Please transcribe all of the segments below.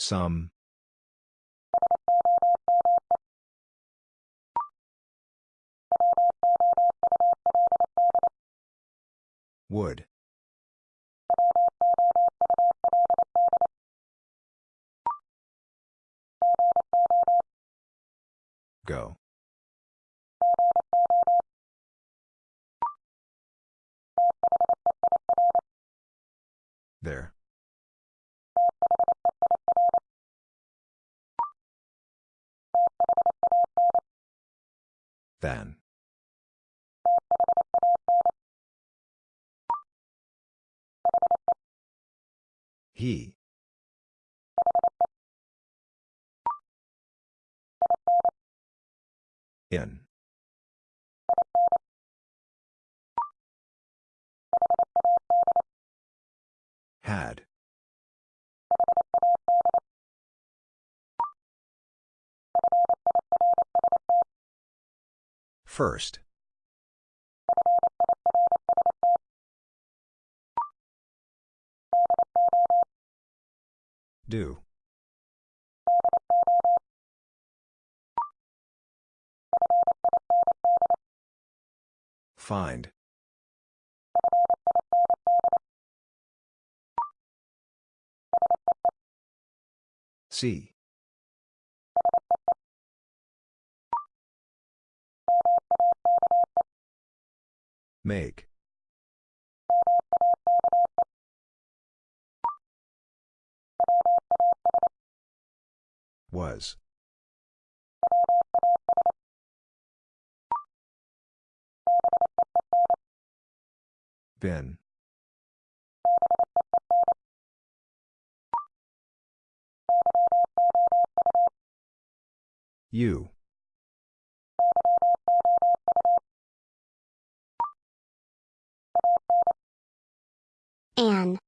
Some. Would. Go. There. Then. He. In. Had. First. Do. Find. See. Make. Was. Been. You. An.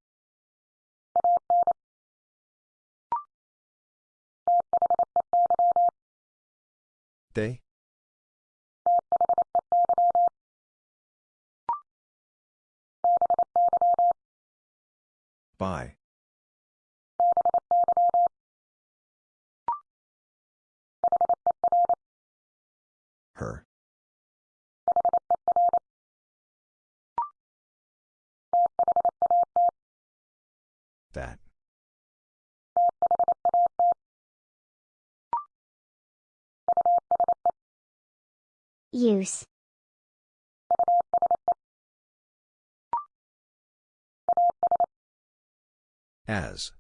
They? By. Her. That. Use. As.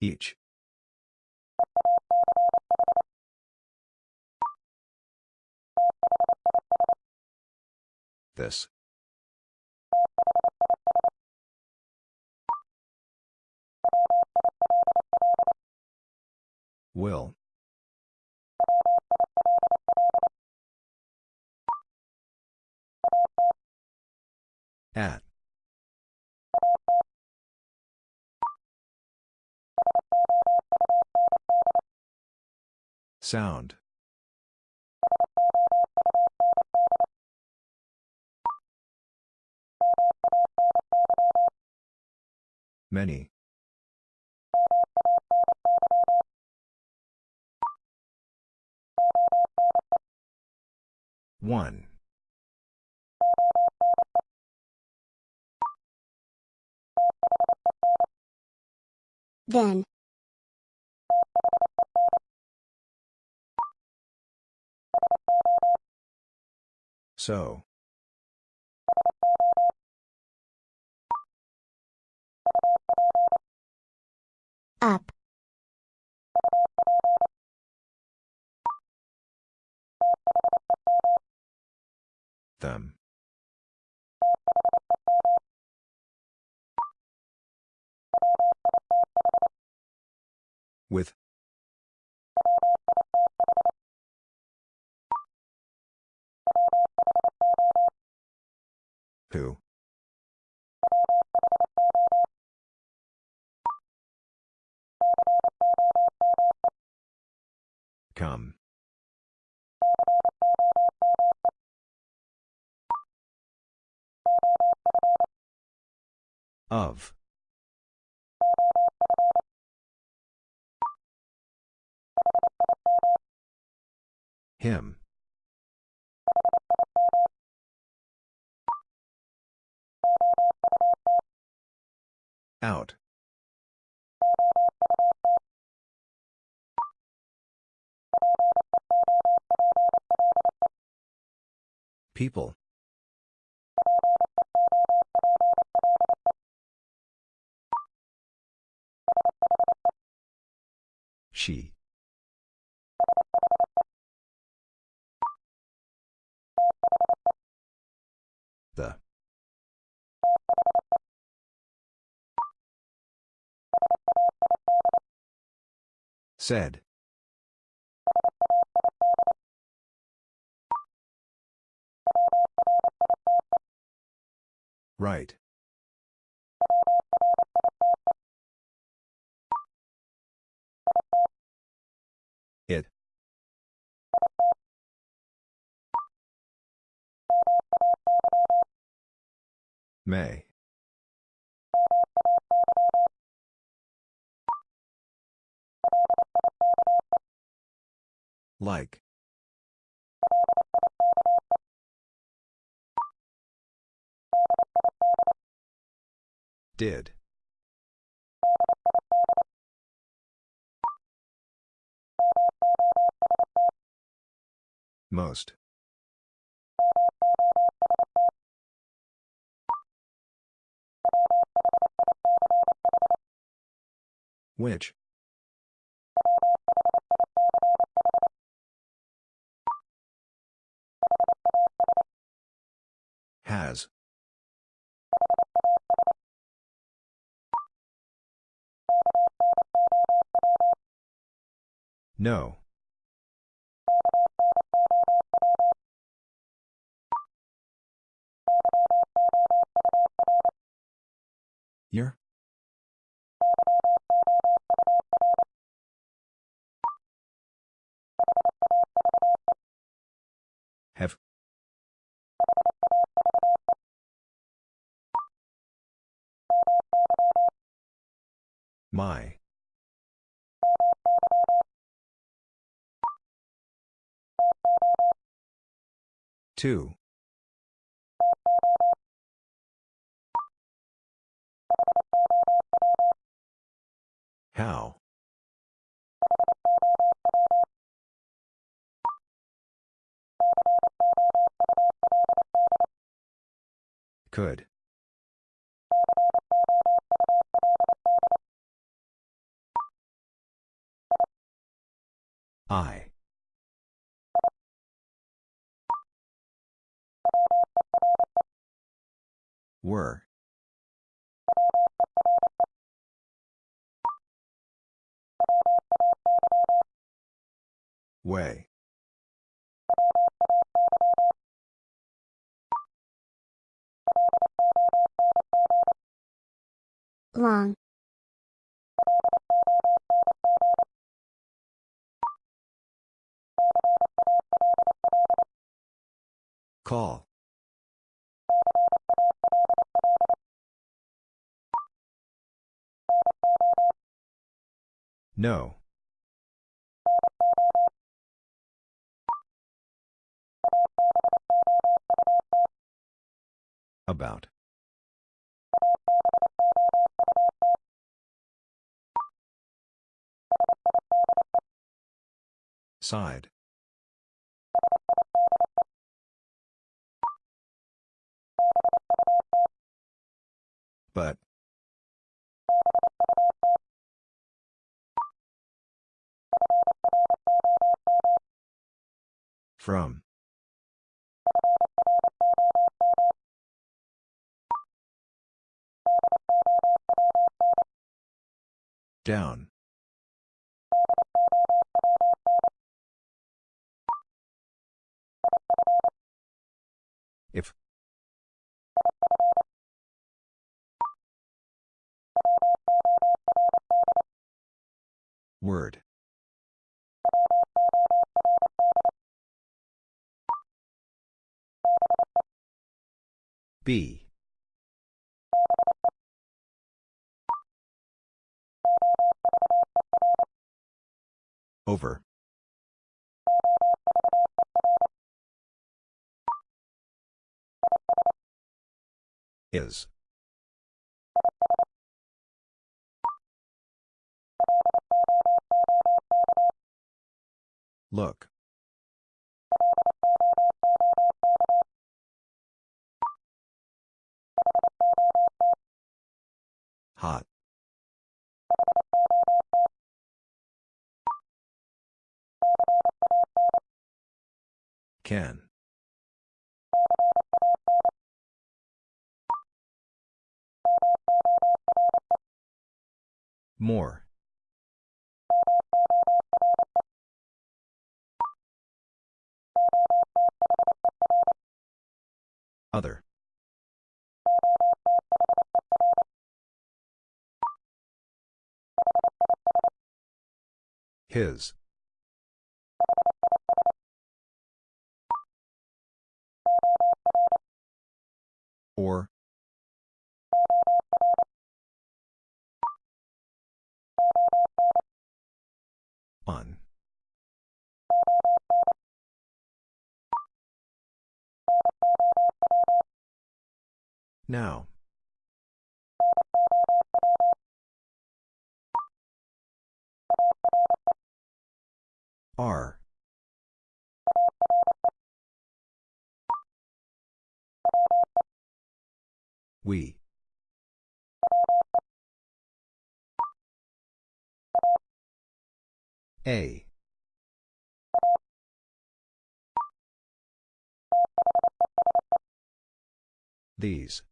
Each. This. Will. At. Sound. Many. One. Then. So. Up. Them. With. Who? Come. Of. Him. Out. People. She. The. Said. Right. It. May. Like. Did. Most. Which? Has. No. Year? Have. My. Two. How? Could. I. Were. Way. Long. Call. No. About. Side. But. From. Down. If. Word. B. Over. Is. Look. Hot. Can. More. Other. His. Or. On. Now. R. We. A. These.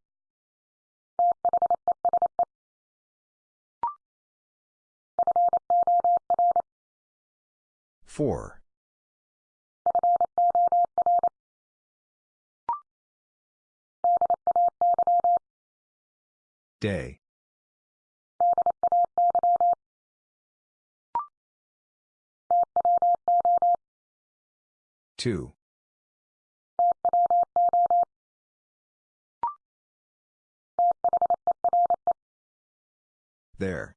Four. Day. Two. There.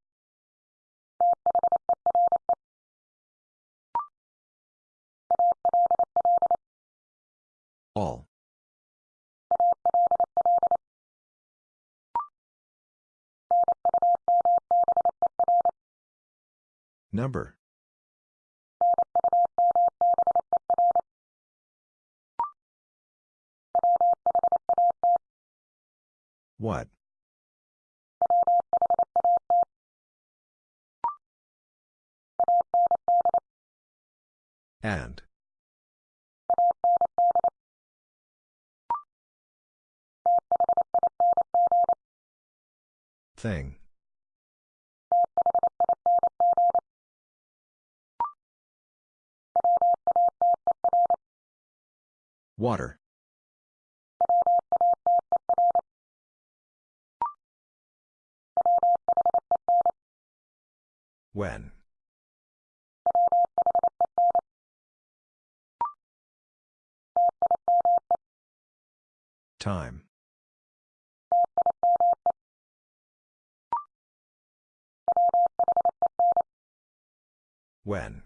All. Number. What? And. Thing. Water. When. Time. When.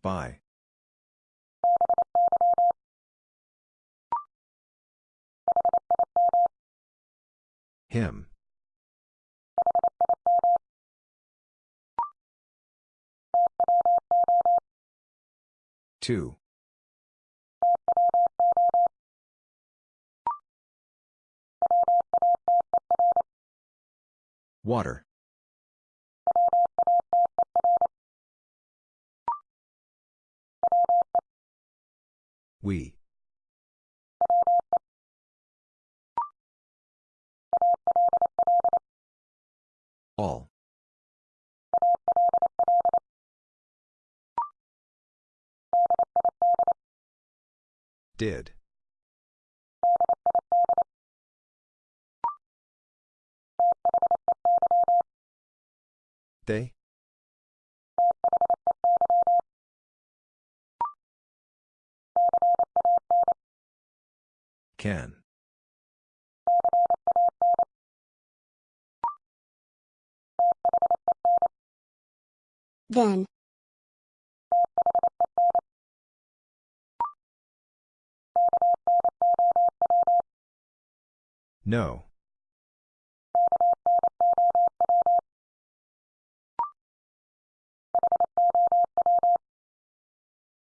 By. Him. Two. Water. We. All. Did. They. Can. Then. No.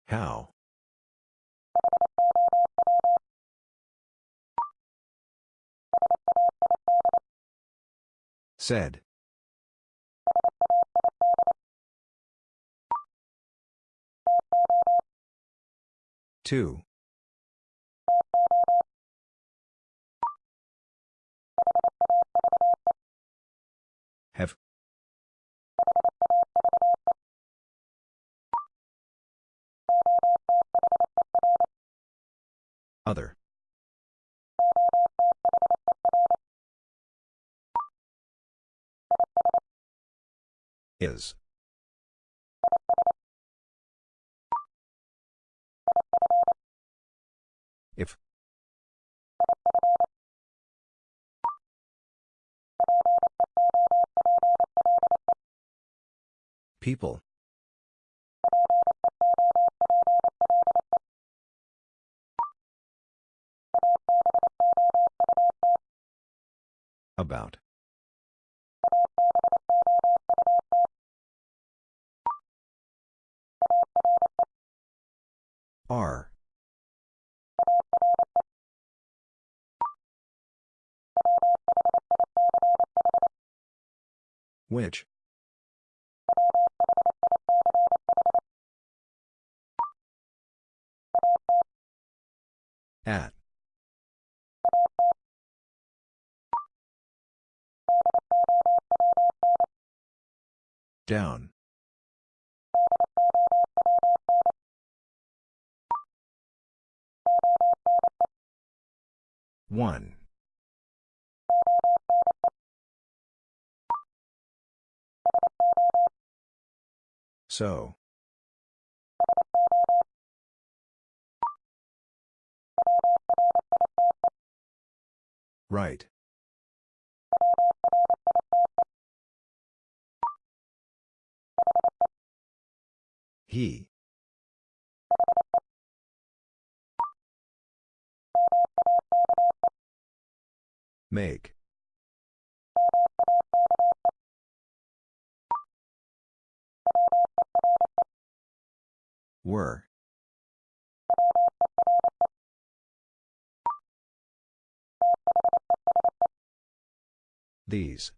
How? Said. Two. Have. Other. Is. If. People. About. Are. Which? At. Down. One. So. Right. He. Make. Were. These.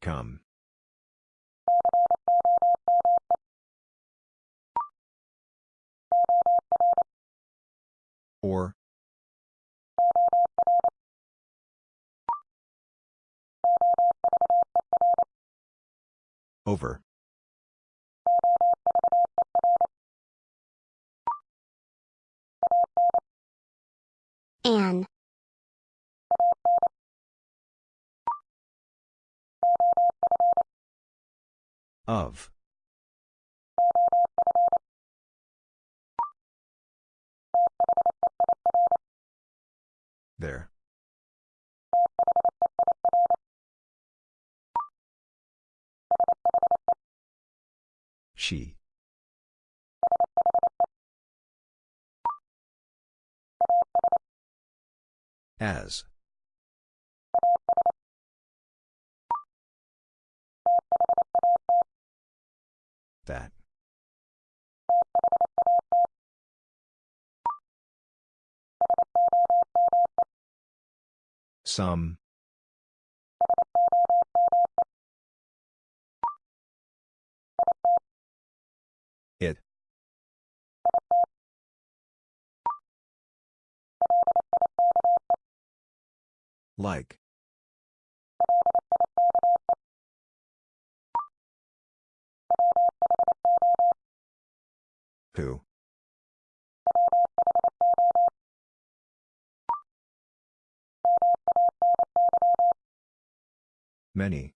Come. Or. Over. An. Of. There. She. As. That. Some. Like. Who? Many.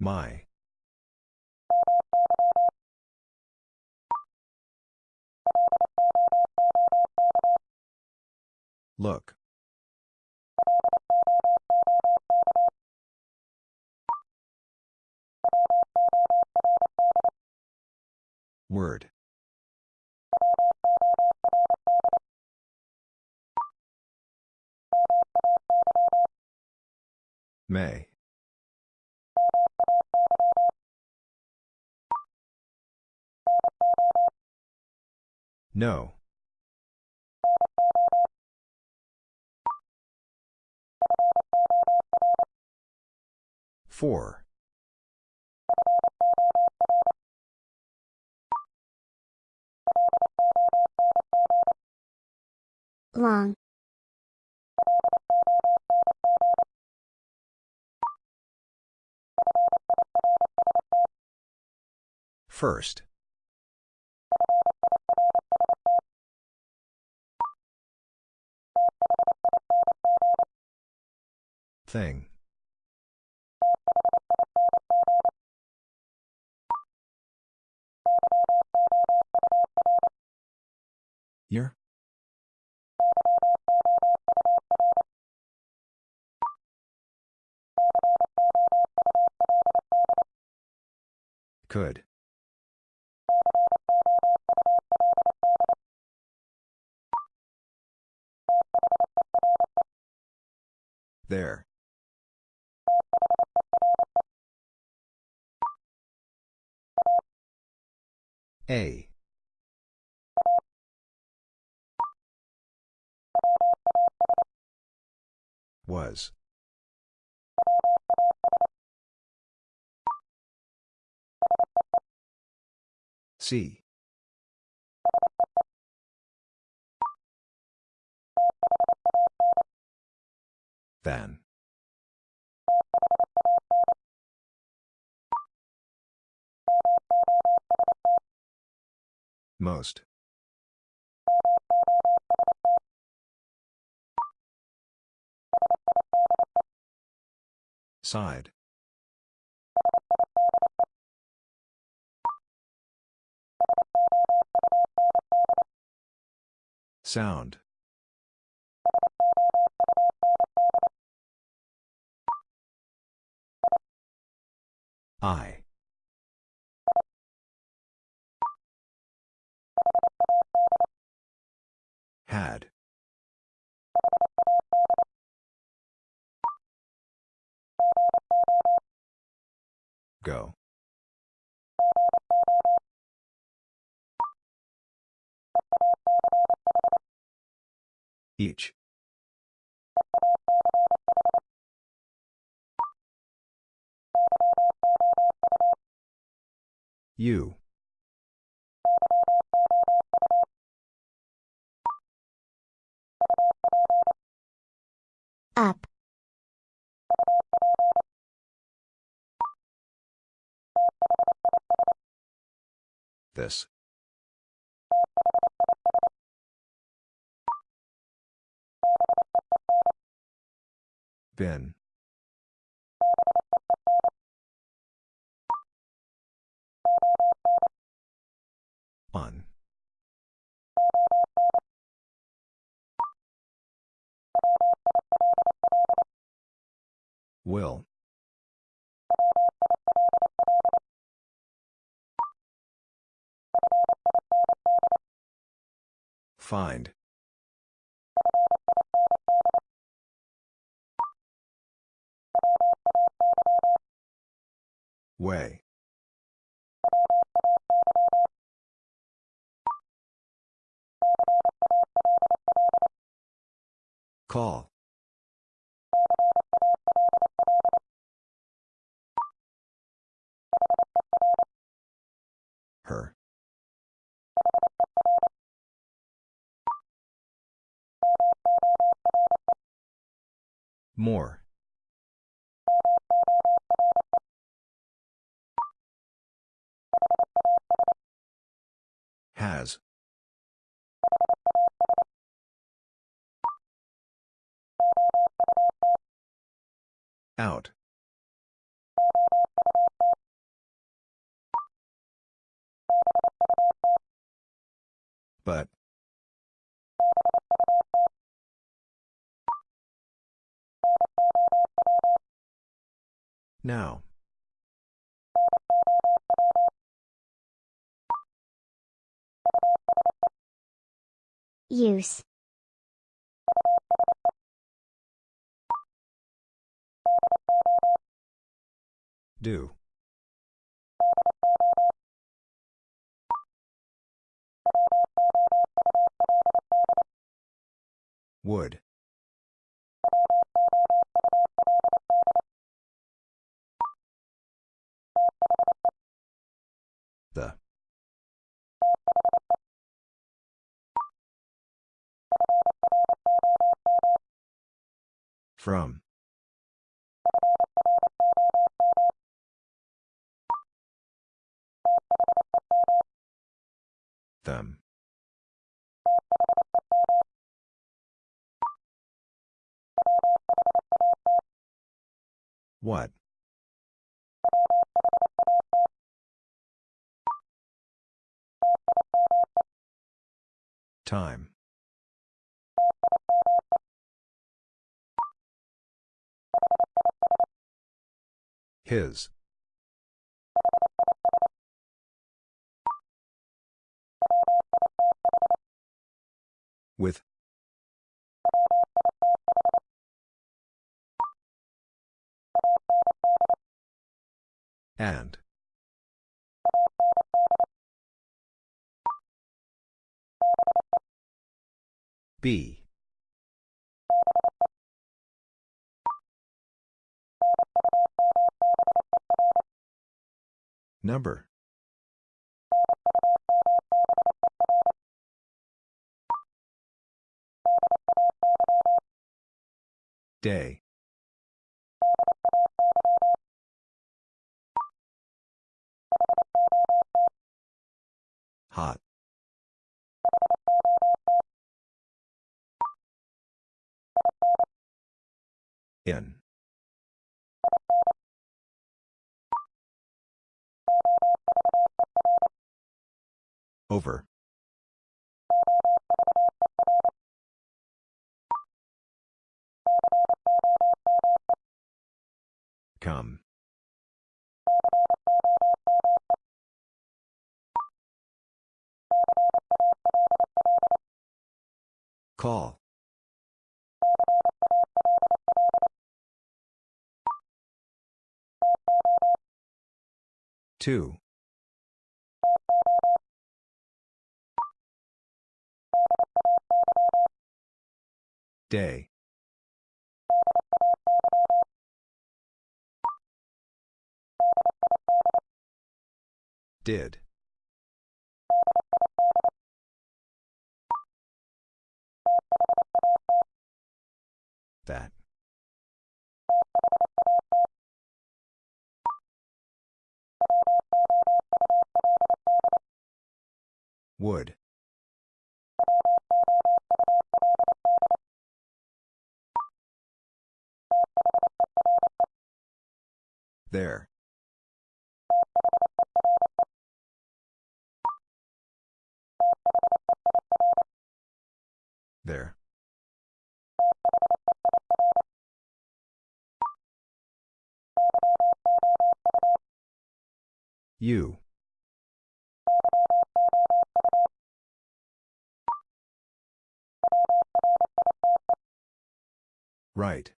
My. Look. Word. May. No. Four. Long. First. Thing. Year? Could. There. A. Was. See. Than. Most. Side. Sound. I. Had. Go. Each. You. Up. This. Been. On. Will. Find. Way. Call. Her. More. Has. Out. But. Now. Use. Do. Would. The. From. Them. What? Time. His. With. And. B. Number. Day. Hot. In. Over. Come. Call. Two. Day. Did. That. Would. There. There. You. Right.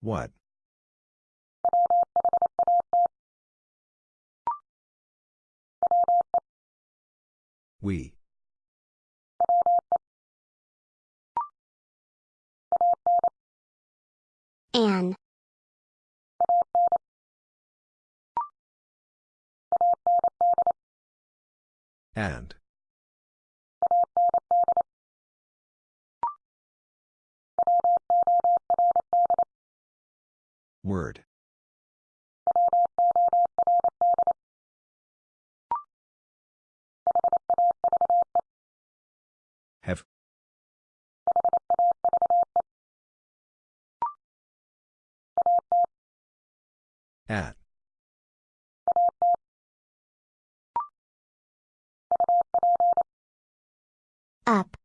What? We. An. And. Word. Have. At. Up.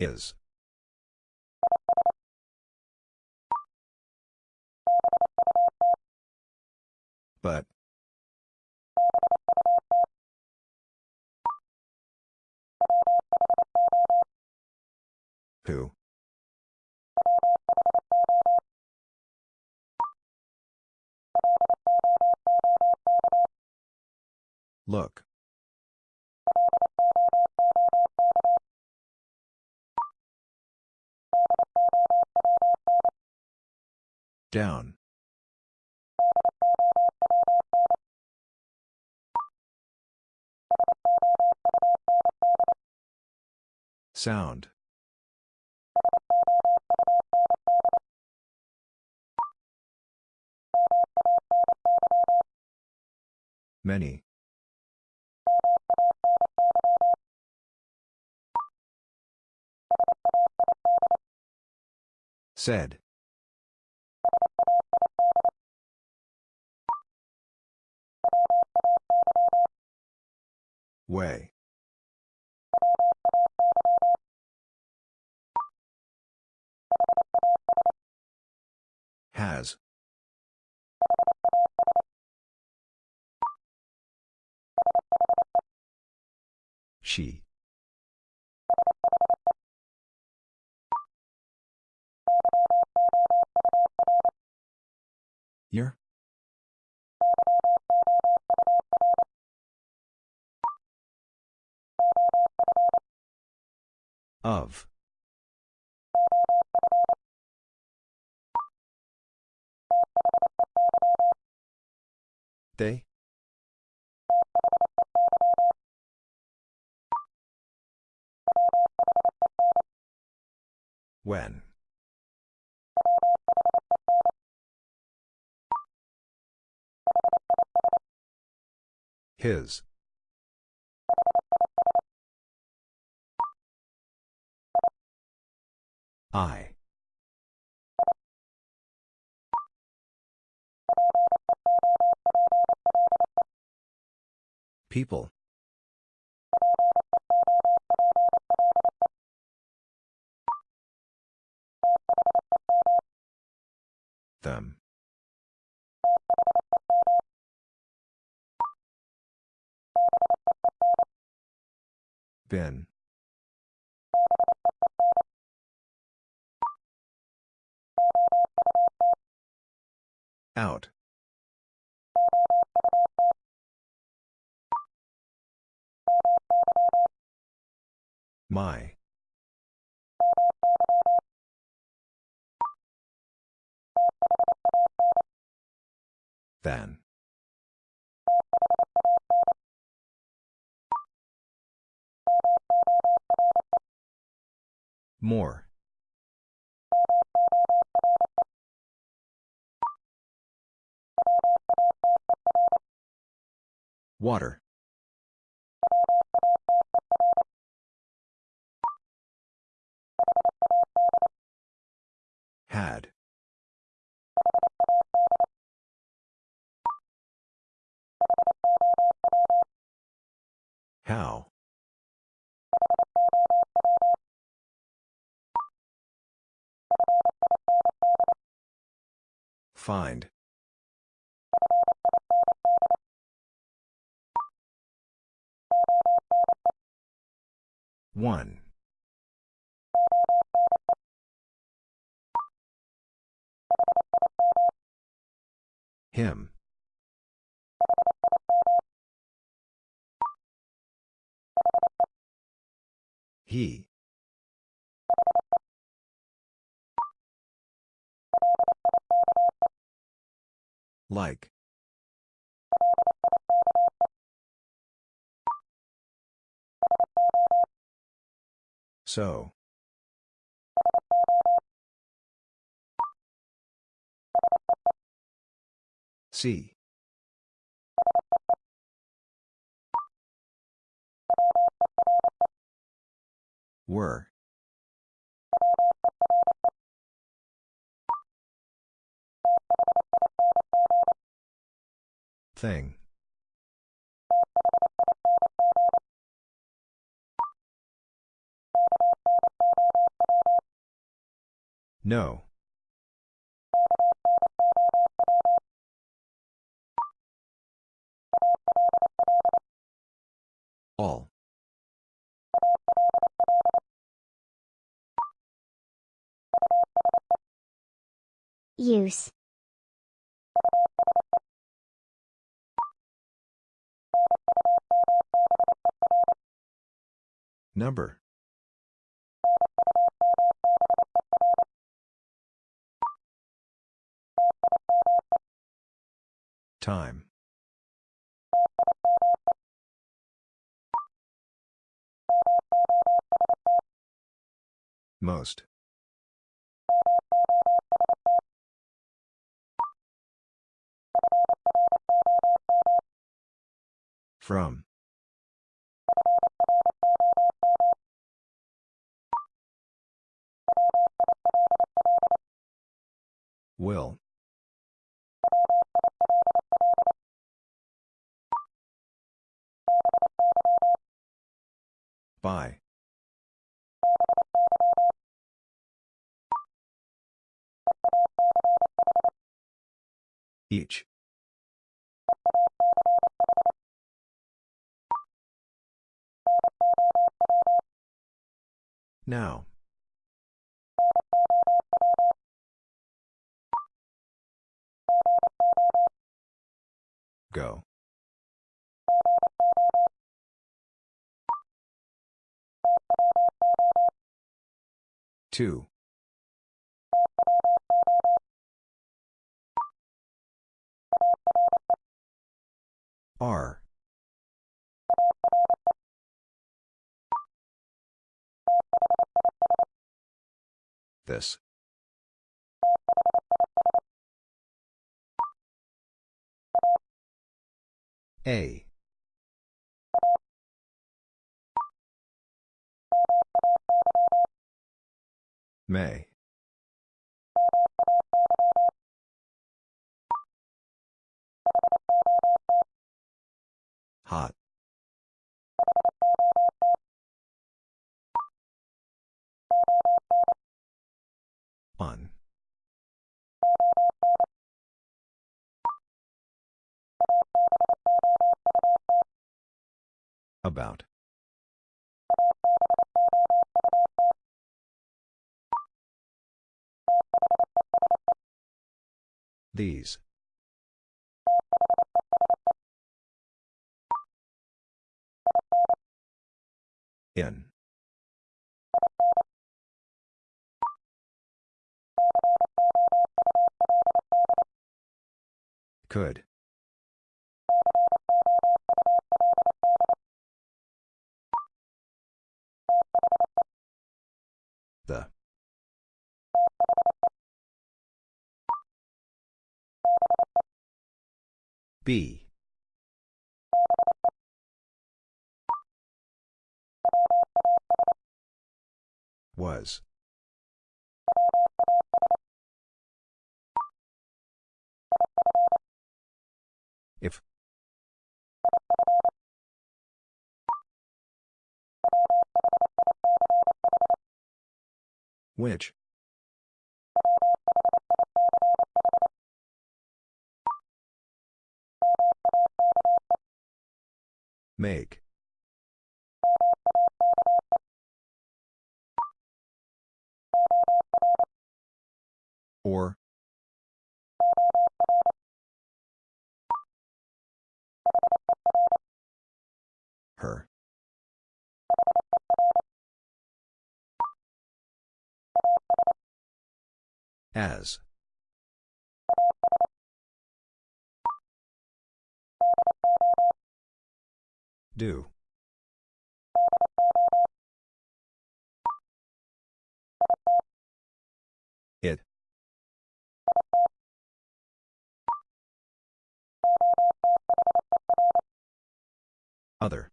Is. But. Who? Look. Down. Sound. Many. Said. Way. Has. Year? Of. They? When? His. I. People. Them. Been. Out. My. Then. More. Water. Had. How? Find. One. Him. He. Like. So. See. Were. Thing. No. All. Use. Number. Time. Most. From. Will. By. Each. Now. Go. Two. R. This. A. May. Hot. On. About. These. In. Could. The. B. Was. If. Which? Make. Or. Her. As. Do. It. Other.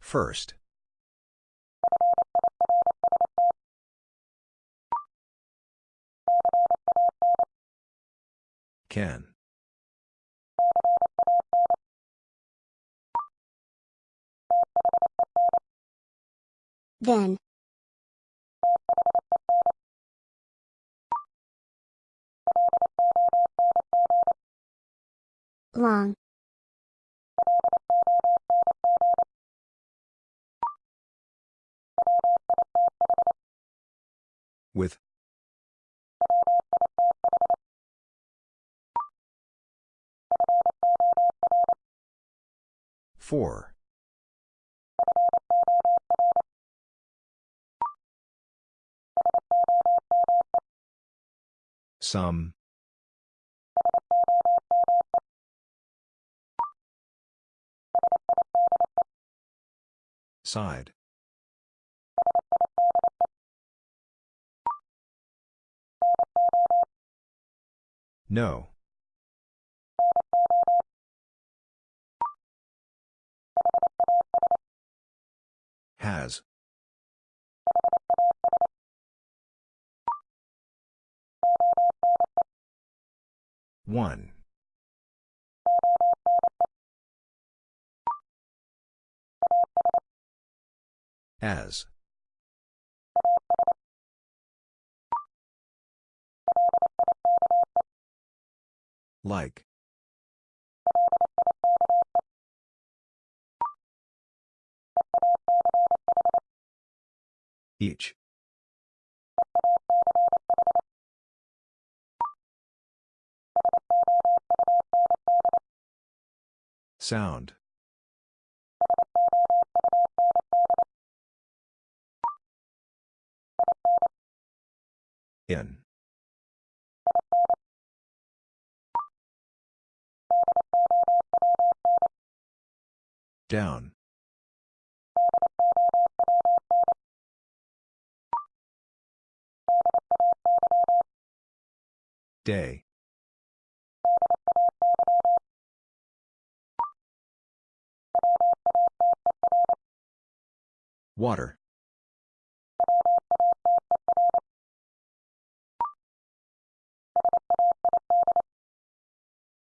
First. Can. Then. Long. With. Four. Some. Side. No. Has. One. As. Like. Each. Sound. In. Down. Day. Water.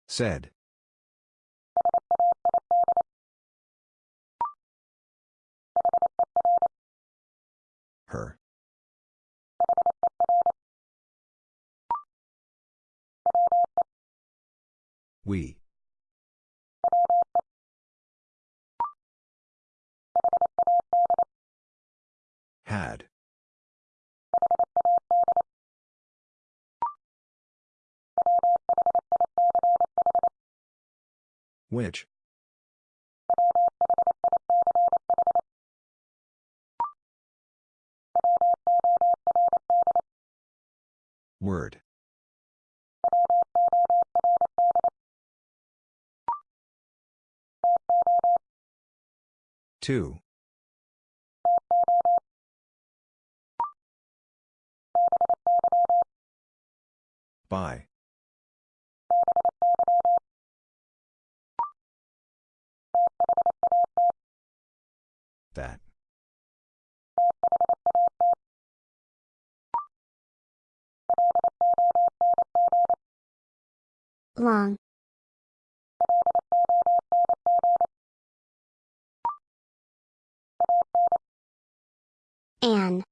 Said. Her. We. Had. Which? Word. Two. By. That. Long. An.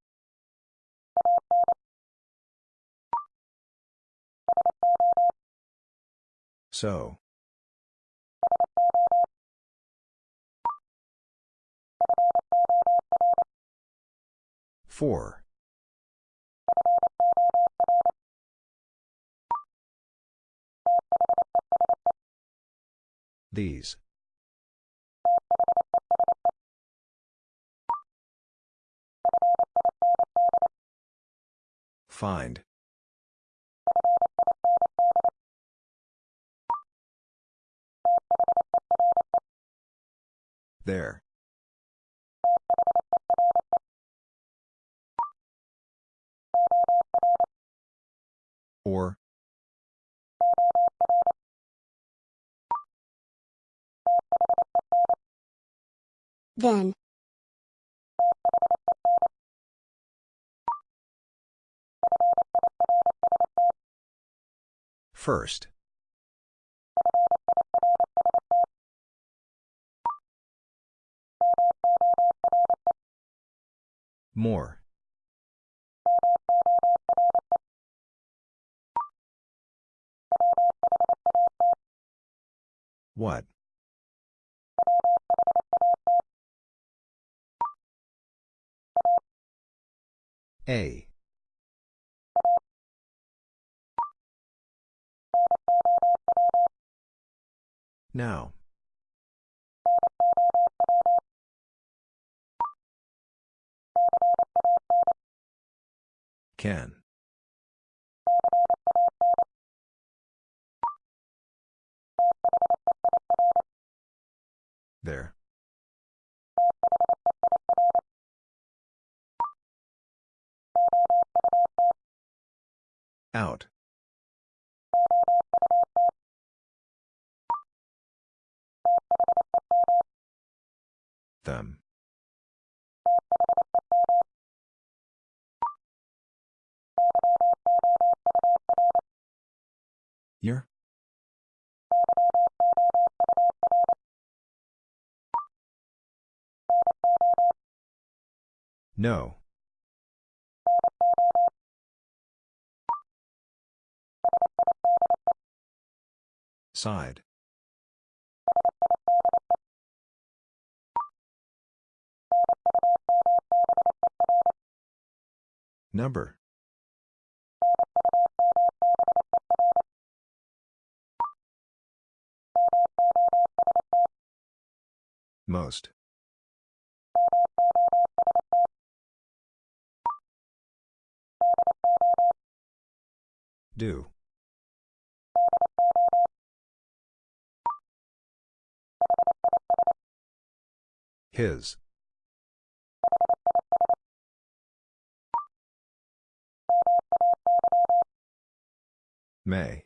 So. Four. These. Find. There. Or. Then. First. More. What? A. Now. Can. There. Out. Them. Year? No. Side. Number. Most. Do. His. May.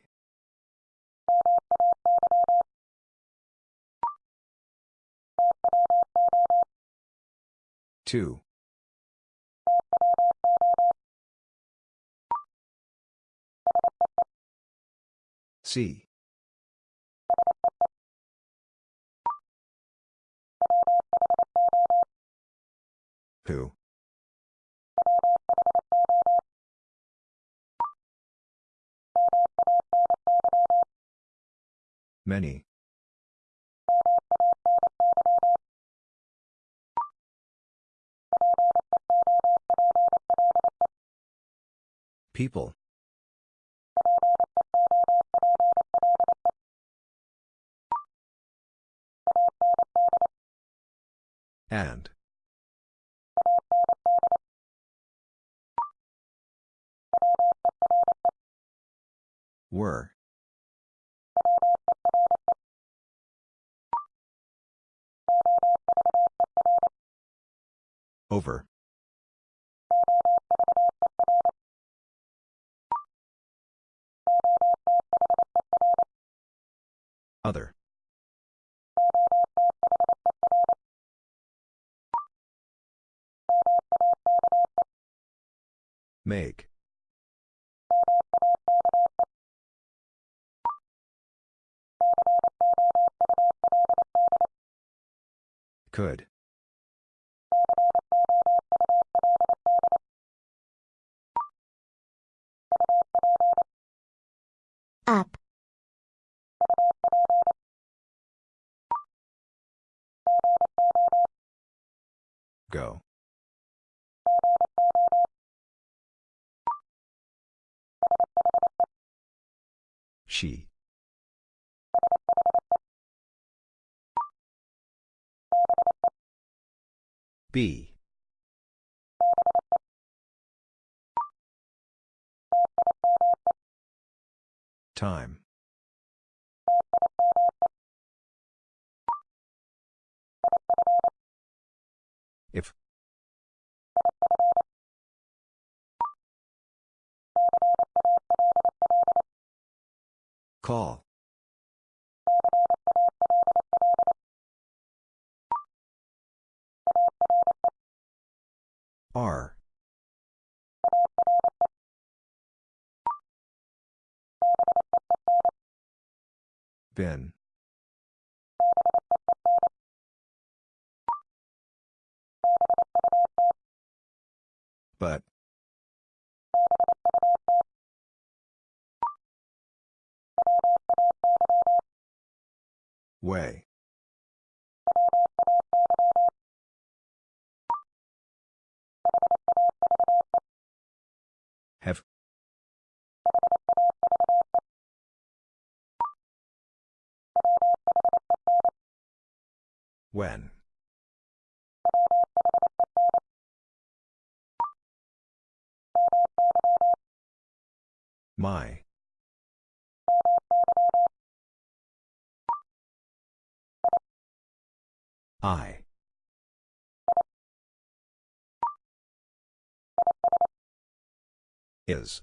Two. C. Who? Many. People. And. Were. Over. Other. Make. Could. Up. Go. She. B. Time. If. Call. R. Ben. But. Way. Have. When. My. I. Is.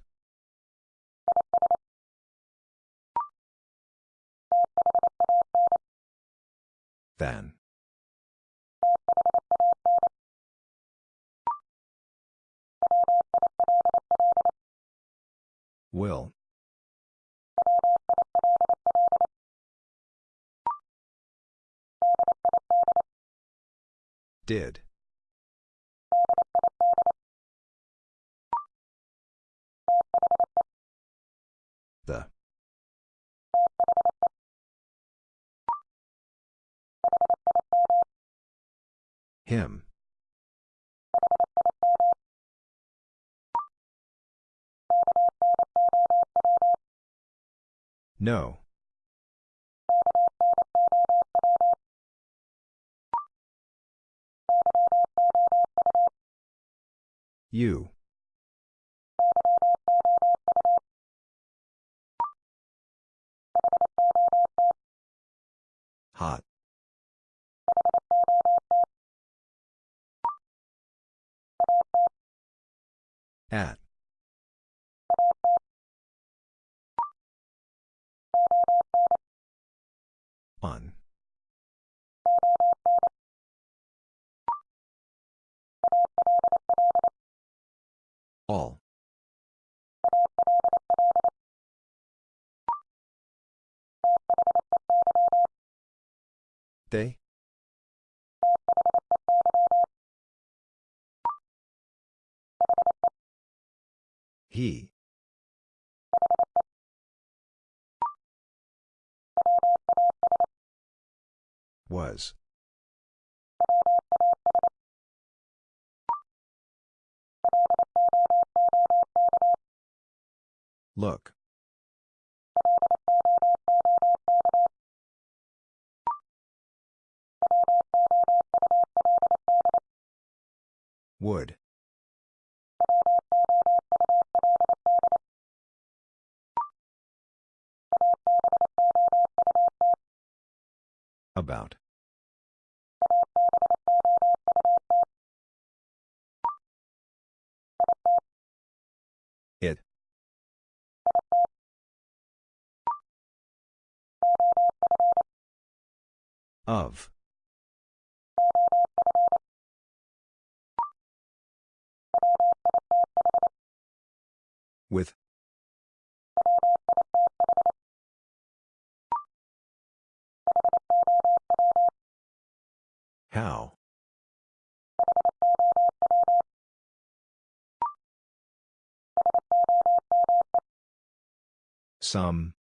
Then. Will. Did. The. Him. No. You. Hot. At. On. All. They? He. Was. Look. Would. About. Of. With. How? Some.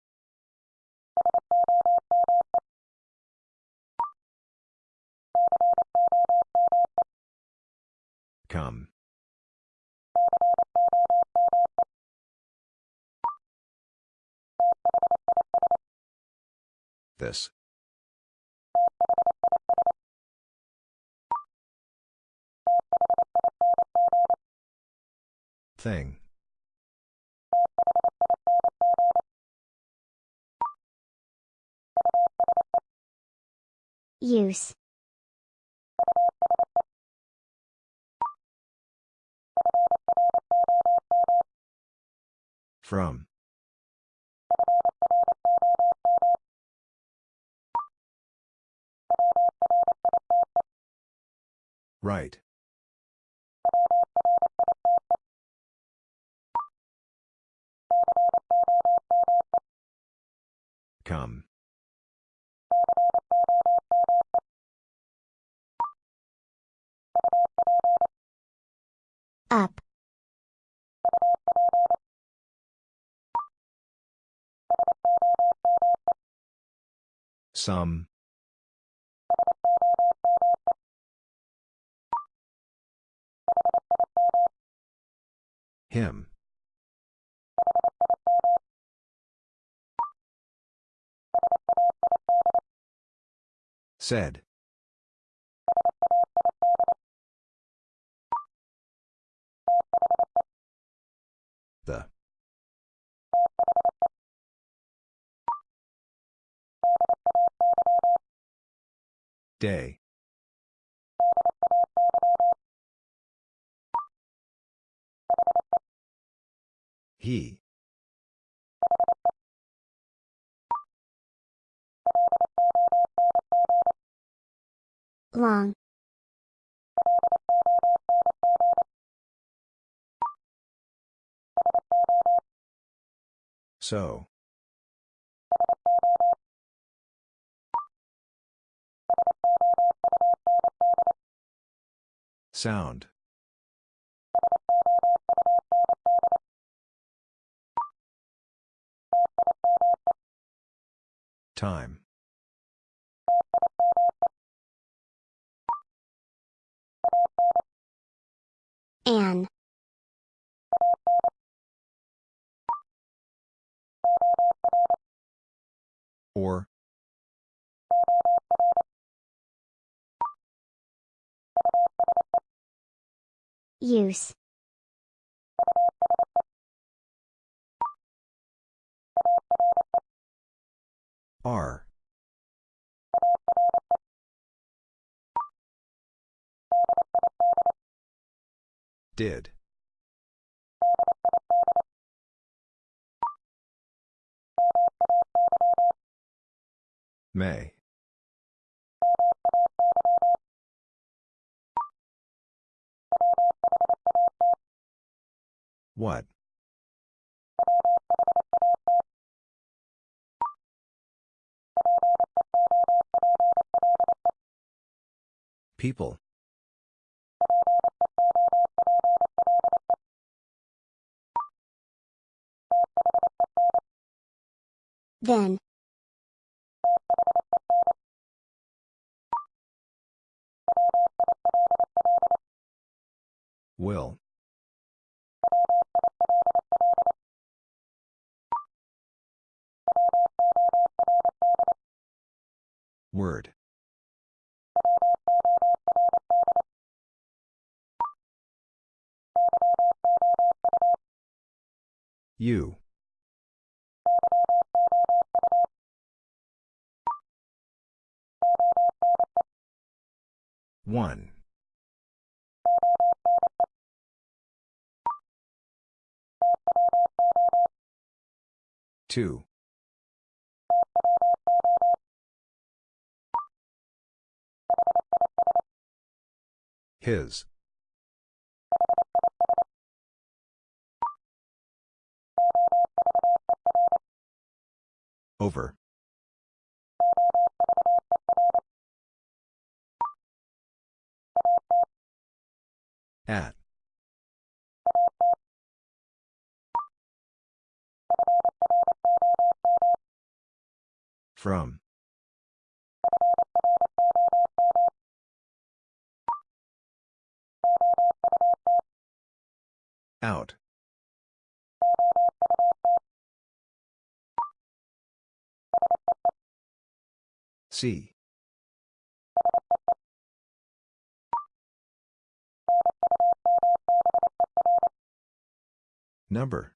Come. This. Thing. Use. From. Right. Come. Up. Some. Him. Said. The. Day. He. Long. So. Sound. Time. An. Or. Use. R. Did. May. What? People. Then. Will. Word. You. One. Two. His. Over. At. From. Out. See. Number.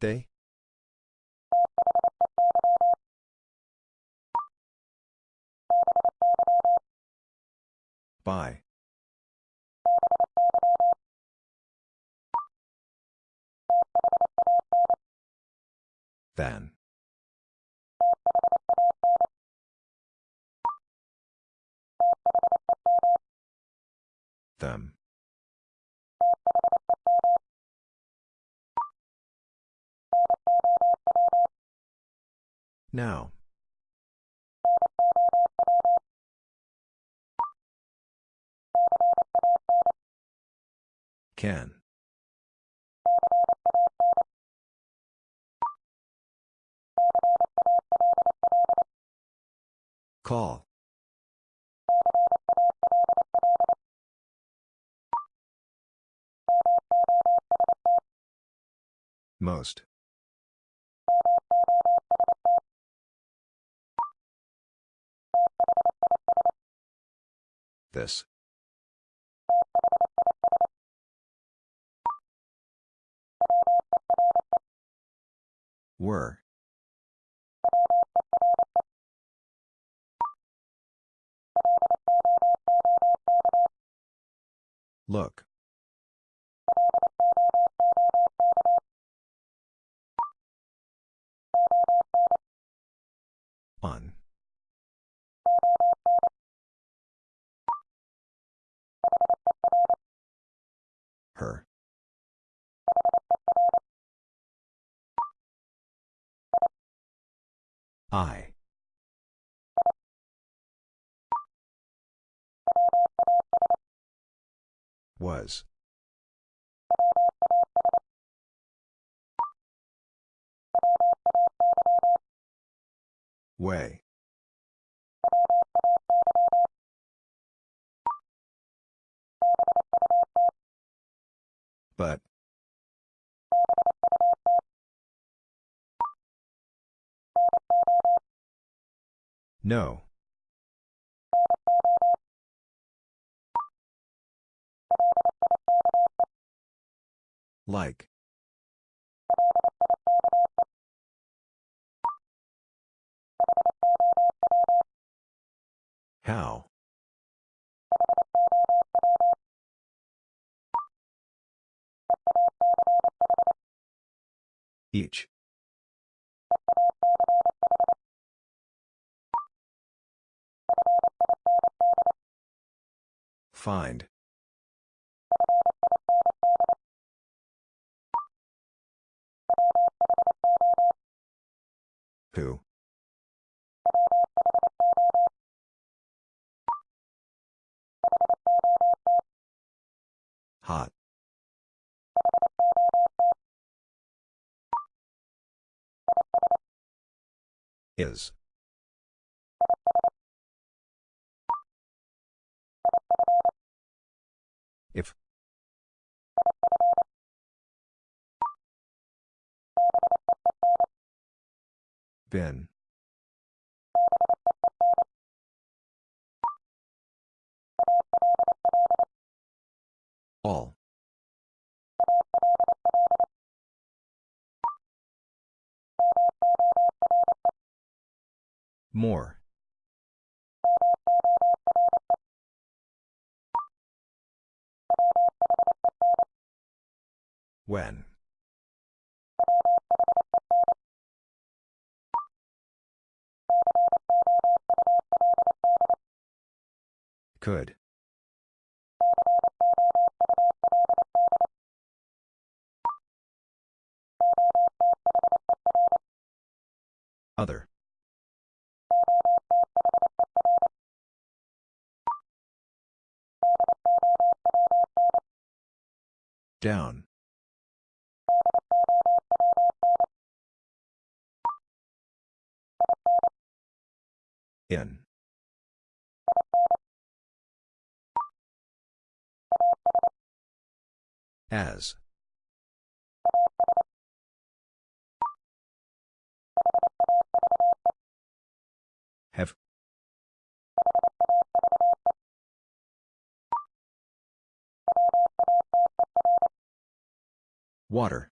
They? By. Then. Them. Now. Can. Call. Most. This. Were. Look. On. Her. I. Was. Way. But. No. Like. How? Each. Find. Who? Hot. Is. If. Been. All. More. When. Could. Other. Down. In. As. Have. Water.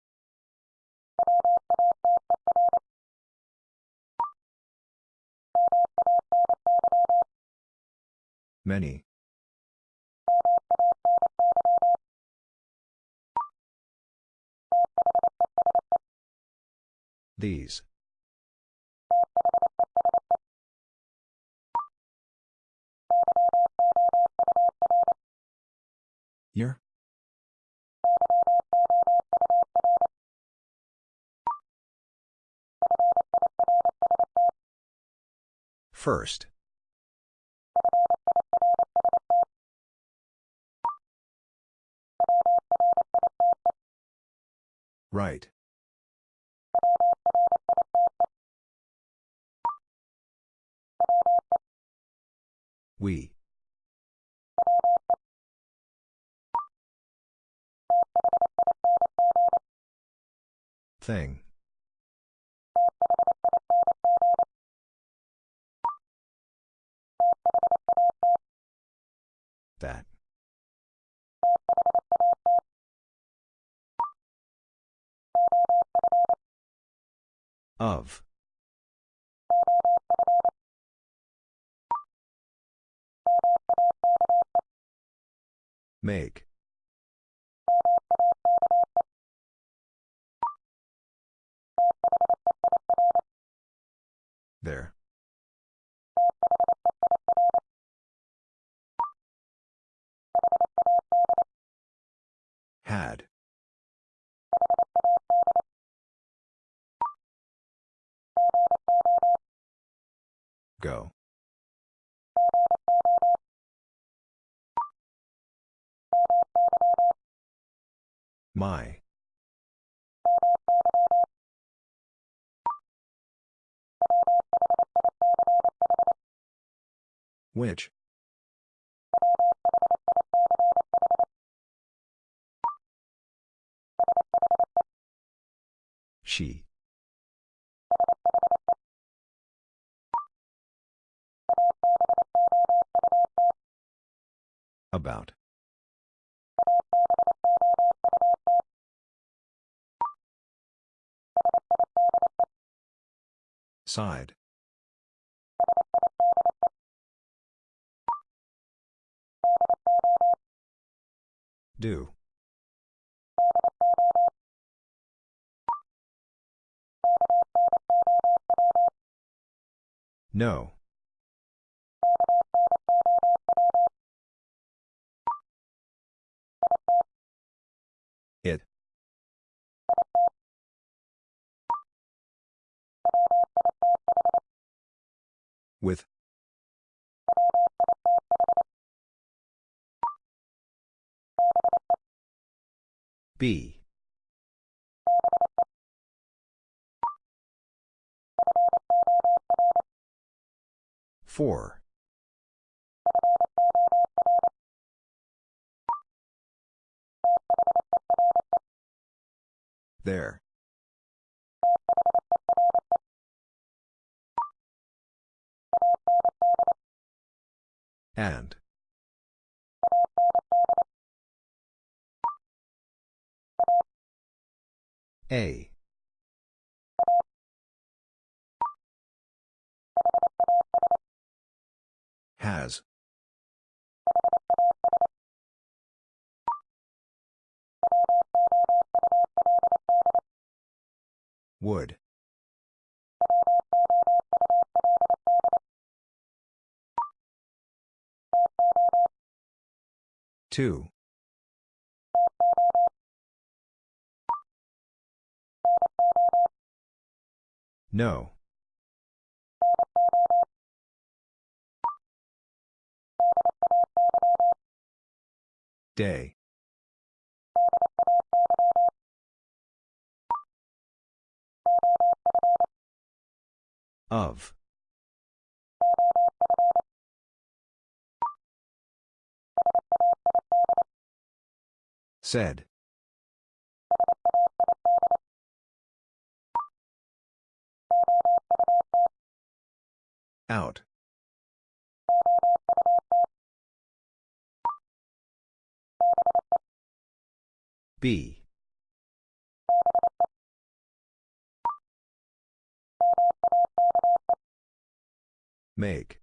Many. These. Year? First. Right. We. Thing. That. Of. Make. There. Had. Go. My. Which? She. About. Side. Do. No. It. With. B. Four. There. And. A. Has. Would. Two. No. Day. Of. Said. Out. B. Make.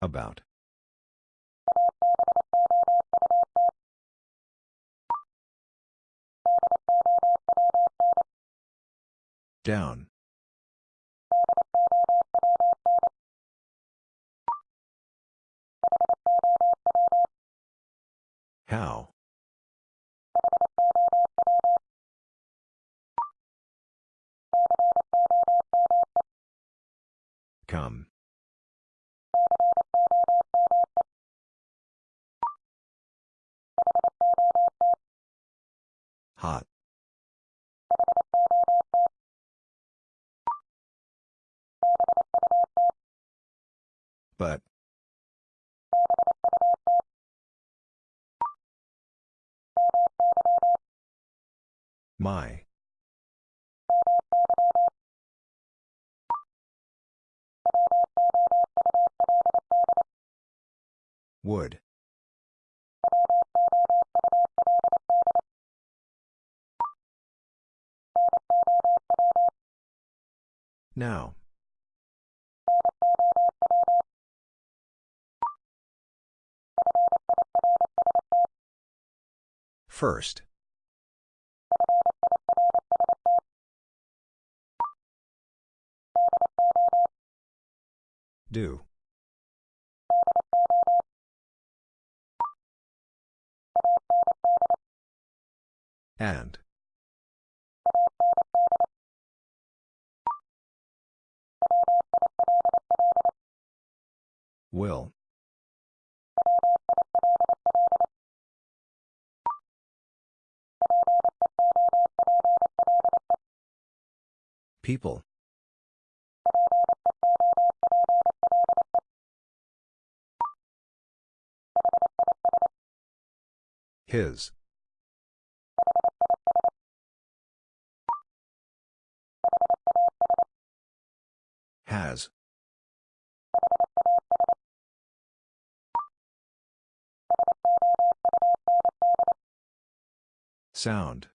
About. Down. How? Come. Hot. But. My. Would. Now. First. Do. And. Will. People. His. Has. Sound.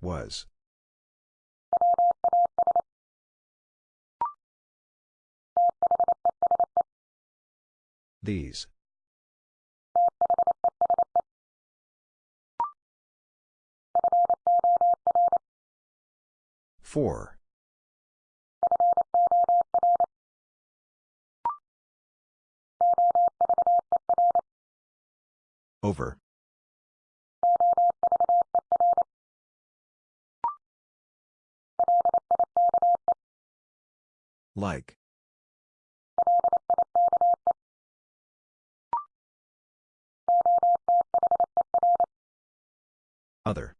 Was. These. Four. Over. Like. Other.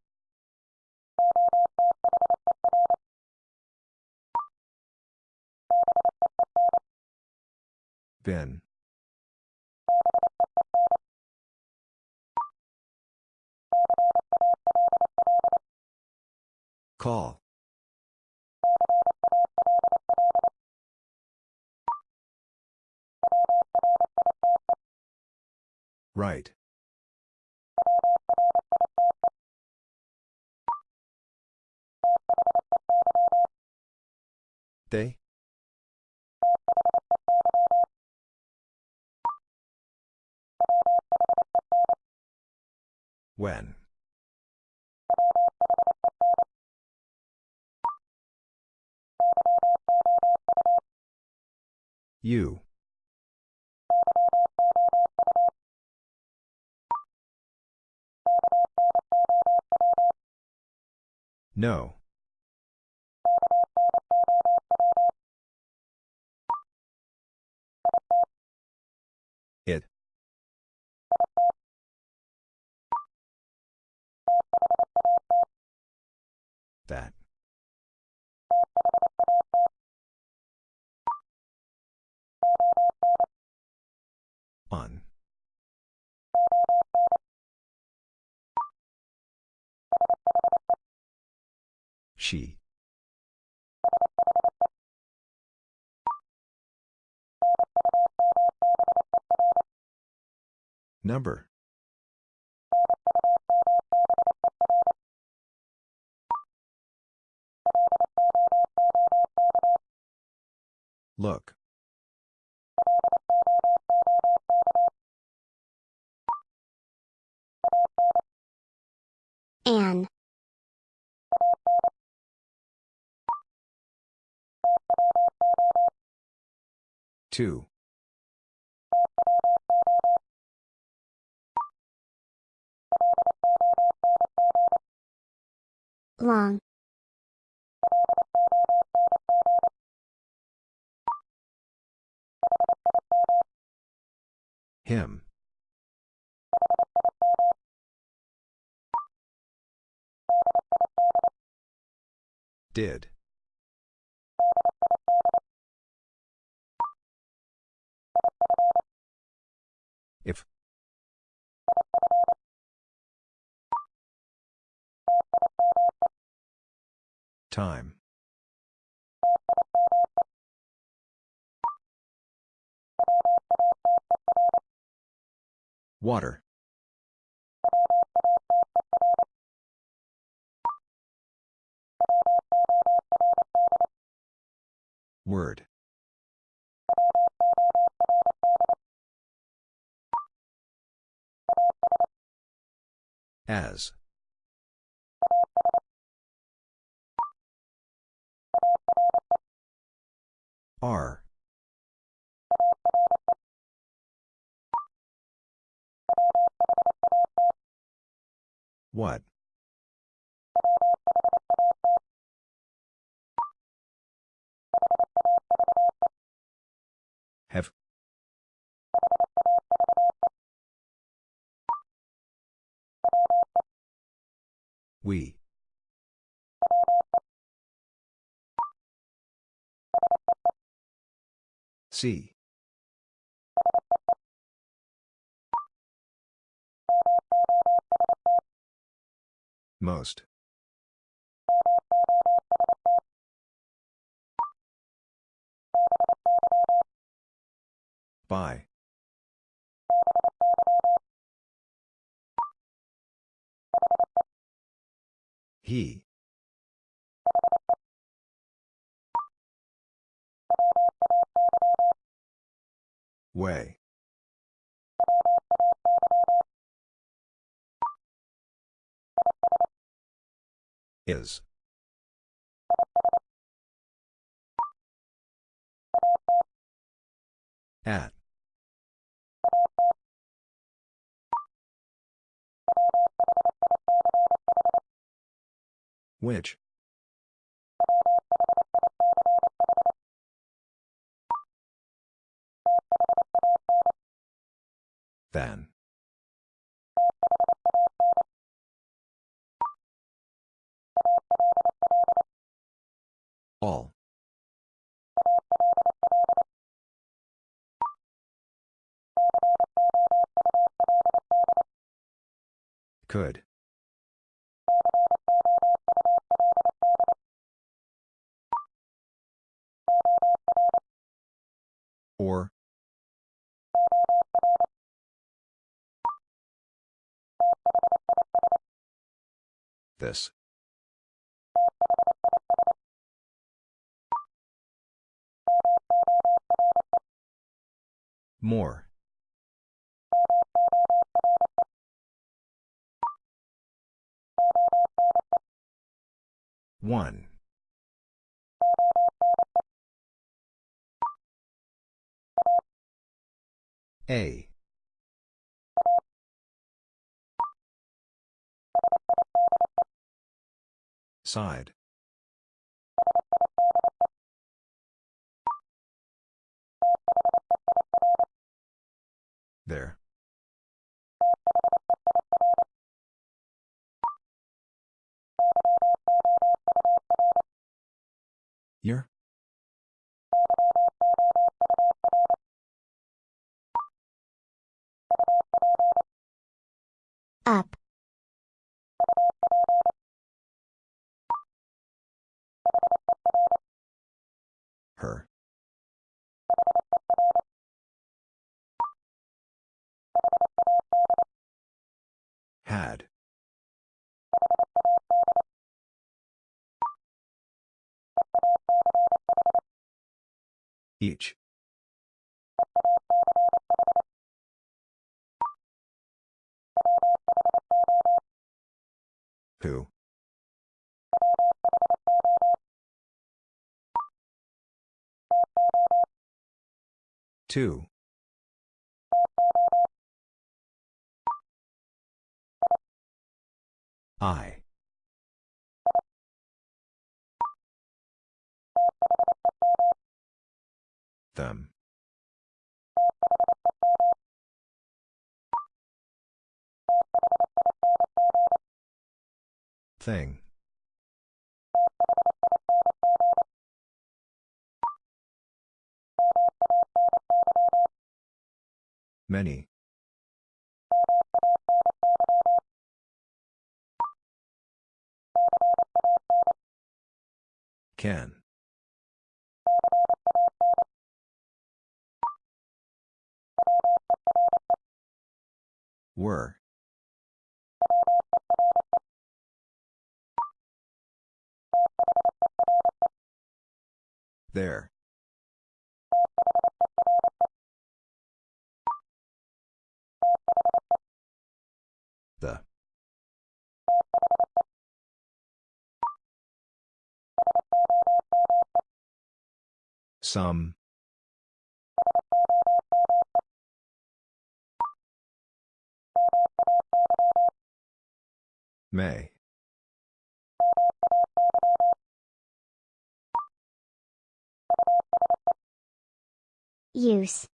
Been. Call. Right. They? When? You. No. That. On. She. Number. Look. An. Two. Long. Him. Did. If. Time. Water. Word. As. Are. What? Have. We. See. Most. By. He. Way. Is. At. Which? Then. All. Could. Or. This. More. One. A. Side. There. Year? Up. Her. Had. Each. Who? Two. I. Them. Thing. Many. Can. Were. There. The. Some. May. Use.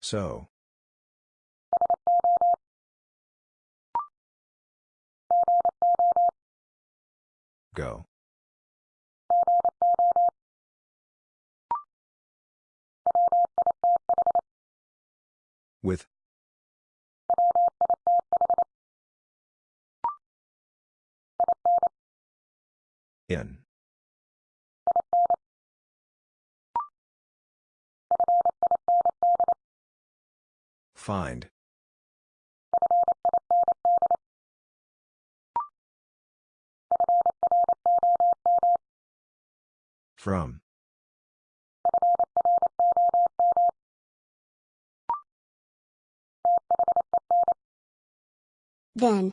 So. Go. With. In. Find. From. Then.